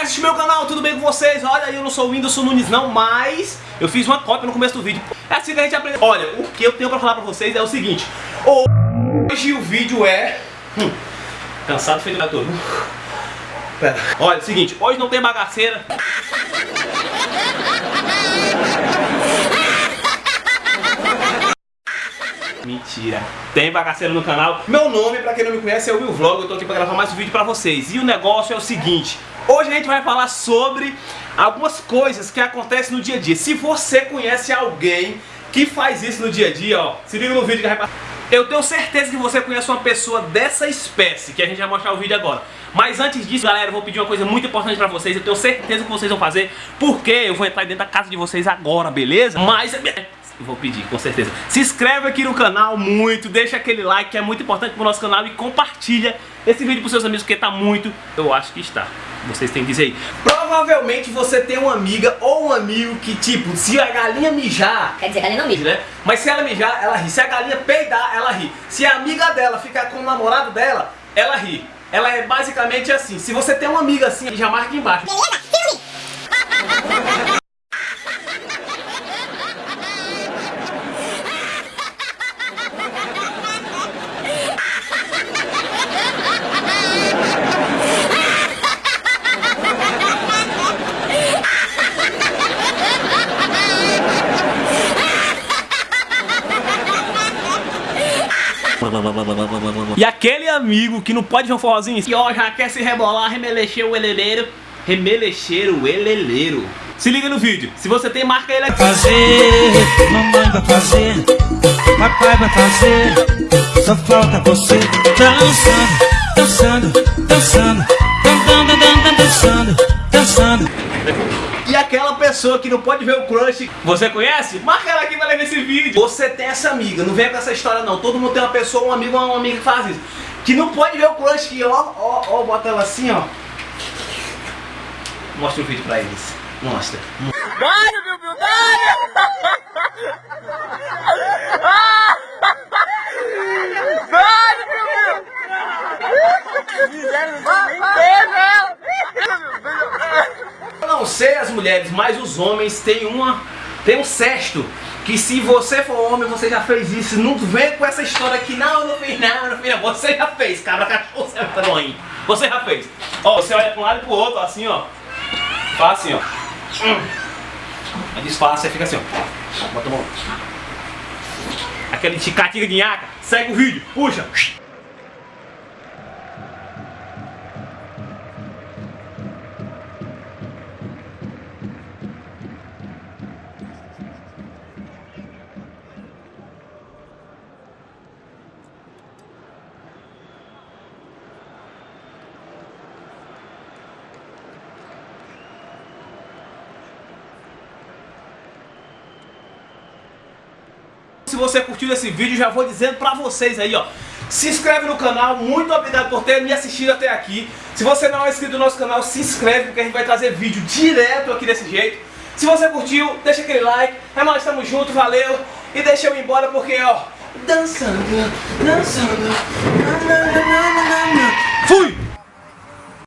Assiste meu canal, tudo bem com vocês? Olha, eu não sou o Whindersson Nunes não, mas eu fiz uma cópia no começo do vídeo. É assim que a gente aprende. Olha, o que eu tenho pra falar pra vocês é o seguinte. Hoje o vídeo é... Hum, cansado feito todo. Pera. Olha, é o seguinte, hoje não tem bagaceira. Mentira. Tem bagaceiro no canal. Meu nome, pra quem não me conhece, é o Will Vlog. Eu tô aqui pra gravar mais um vídeo pra vocês. E o negócio é o seguinte. Hoje a gente vai falar sobre algumas coisas que acontecem no dia a dia. Se você conhece alguém que faz isso no dia a dia, ó, se liga no vídeo que vai Eu tenho certeza que você conhece uma pessoa dessa espécie, que a gente vai mostrar o vídeo agora. Mas antes disso, galera, eu vou pedir uma coisa muito importante pra vocês. Eu tenho certeza que vocês vão fazer, porque eu vou entrar dentro da casa de vocês agora, beleza? Mas vou pedir, com certeza. Se inscreve aqui no canal muito, deixa aquele like que é muito importante pro nosso canal e compartilha esse vídeo pros seus amigos porque tá muito, eu acho que está. Vocês têm que dizer aí. Provavelmente você tem uma amiga ou um amigo que, tipo, se a galinha mijar... Quer dizer, a galinha não mija. Né? Mas se ela mijar, ela ri. Se a galinha peidar, ela ri. Se a amiga dela ficar com o namorado dela, ela ri. Ela é basicamente assim. Se você tem uma amiga assim, já marca embaixo. Beleza? Filme! E aquele amigo que não pode ver um forrozinho e ó, já quer se rebolar, remelexer o eleleiro, remelexer o eleleiro. Se liga no vídeo, se você tem marca ele aqui. Fazer, mamãe vai fazer, papai vai fazer, só falta você dançando, dançando, dançando, dançando, pessoa que não pode ver o crush, você conhece? Marca ela aqui pra ver esse vídeo. Você tem essa amiga, não vem com essa história não. Todo mundo tem uma pessoa, um amigo ou uma amiga que faz isso. Que não pode ver o crush que ó, ó, ó, bota ela assim, ó. Mostra o vídeo pra eles. Mostra. Dário, meu Deus, Dário! Dário, meu Deus! não sei as mulheres, mas os homens têm uma tem um sexto que se você for homem, você já fez isso. Não vem com essa história aqui, não, não fiz não, não fiz não. Você já fez, cabra cachorro, você tá. Você já fez. Ó, você olha pra um lado e pro outro, assim, ó. Faz assim, ó. Hum. Aí e fica assim, ó. Bota a mão. Aquele ticatica de nhaca. Segue o vídeo, puxa. Se você curtiu esse vídeo, já vou dizendo pra vocês aí, ó. Se inscreve no canal, muito obrigado por ter me assistido até aqui. Se você não é inscrito no nosso canal, se inscreve, porque a gente vai trazer vídeo direto aqui desse jeito. Se você curtiu, deixa aquele like. É nóis, tamo junto, valeu. E deixa eu ir embora porque, ó, dançando, dançando. Fui!